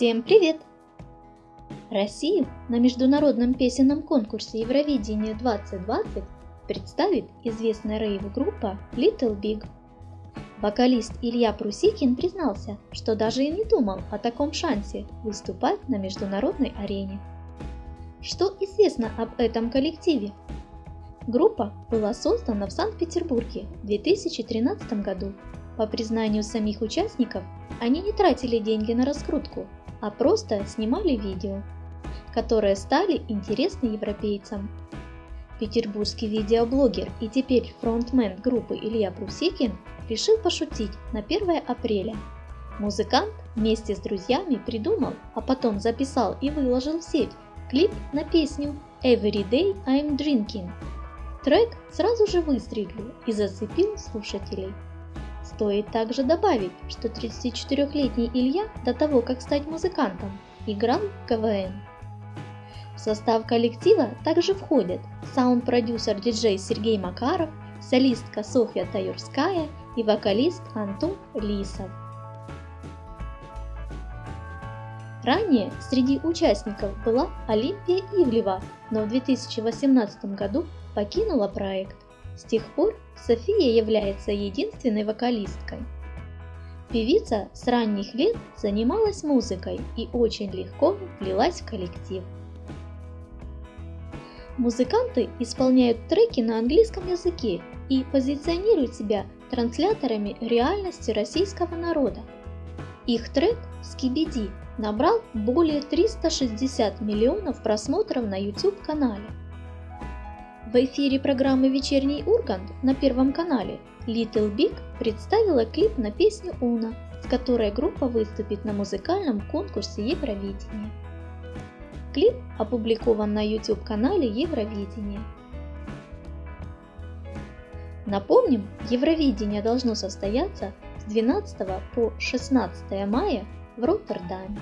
Всем привет! Россию на международном песенном конкурсе Евровидение 2020 представит известная рейв-группа Little Big. Вокалист Илья Прусикин признался, что даже и не думал о таком шансе выступать на международной арене. Что известно об этом коллективе? Группа была создана в Санкт-Петербурге в 2013 году. По признанию самих участников, они не тратили деньги на раскрутку, а просто снимали видео, которые стали интересны европейцам. Петербургский видеоблогер и теперь фронтмен группы Илья Прусикин решил пошутить на 1 апреля. Музыкант вместе с друзьями придумал, а потом записал и выложил в сеть клип на песню Every Day I'm Drinking. Трек сразу же выстрелил и зацепил слушателей. Стоит также добавить, что 34-летний Илья до того, как стать музыкантом, играл в КВН. В состав коллектива также входят саунд-продюсер-диджей Сергей Макаров, солистка Софья Таюрская и вокалист Антон Лисов. Ранее среди участников была Олимпия Ивлева, но в 2018 году покинула проект. С тех пор София является единственной вокалисткой. Певица с ранних лет занималась музыкой и очень легко влилась в коллектив. Музыканты исполняют треки на английском языке и позиционируют себя трансляторами реальности российского народа. Их трек «Скибиди» набрал более 360 миллионов просмотров на YouTube-канале. В эфире программы «Вечерний Ургант» на Первом канале Little Big представила клип на песню «Уна», с которой группа выступит на музыкальном конкурсе Евровидения. Клип опубликован на YouTube-канале Евровидение. Напомним, Евровидение должно состояться с 12 по 16 мая в Роттердаме.